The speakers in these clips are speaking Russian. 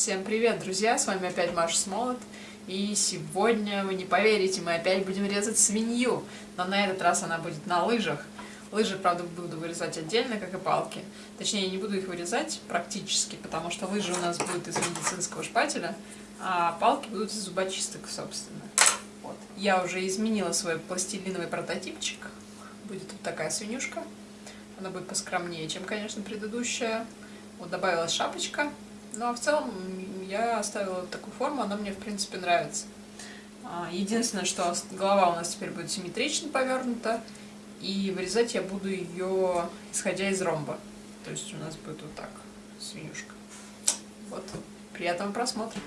Всем привет, друзья! С вами опять Маша Смолот. И сегодня, вы не поверите, мы опять будем резать свинью. Но на этот раз она будет на лыжах. Лыжи, правда, буду вырезать отдельно, как и палки. Точнее, я не буду их вырезать практически, потому что лыжи у нас будут из медицинского шпателя, а палки будут из зубочисток, собственно. Вот. Я уже изменила свой пластилиновый прототипчик. Будет вот такая свинюшка. Она будет поскромнее, чем, конечно, предыдущая. Вот добавилась шапочка. Ну а в целом я оставила такую форму, она мне в принципе нравится. А, единственное, что голова у нас теперь будет симметрично повернута, и вырезать я буду ее исходя из ромба. То есть у нас будет вот так свинюшка. Вот, приятного просмотра.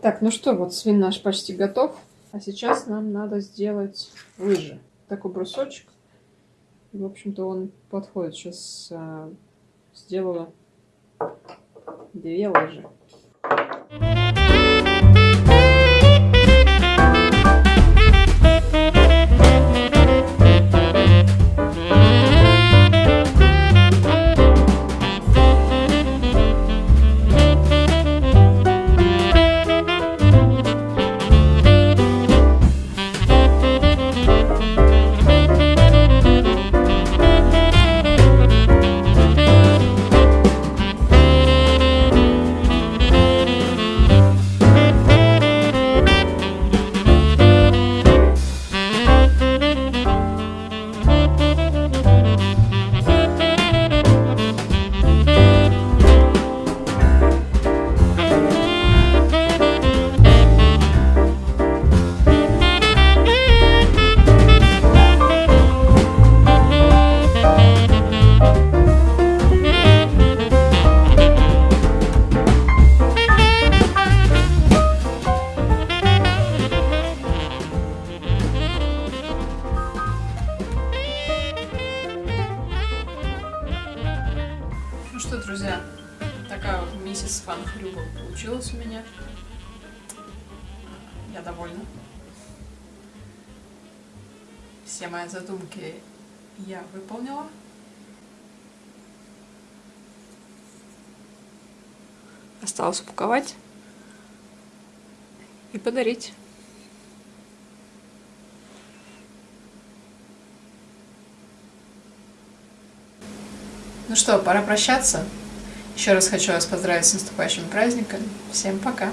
Так, ну что, вот свин наш почти готов. А сейчас нам надо сделать лыжи. Такой брусочек. В общем-то, он подходит. Сейчас а, сделаю две лыжи. Ну что, друзья, такая вот миссис Фан Хрюбл получилась у меня. Я довольна. Все мои задумки я выполнила. Осталось упаковать и подарить. Ну что, пора прощаться. Еще раз хочу вас поздравить с наступающими праздниками. Всем пока!